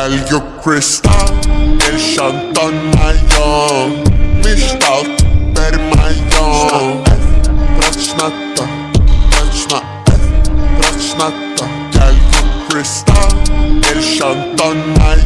Tell you Krista, El Chanton Mayon Mishtal, Per Mayon Prachnata, Prachnata, Prachnata Tell you Krista, El Chanton Mayon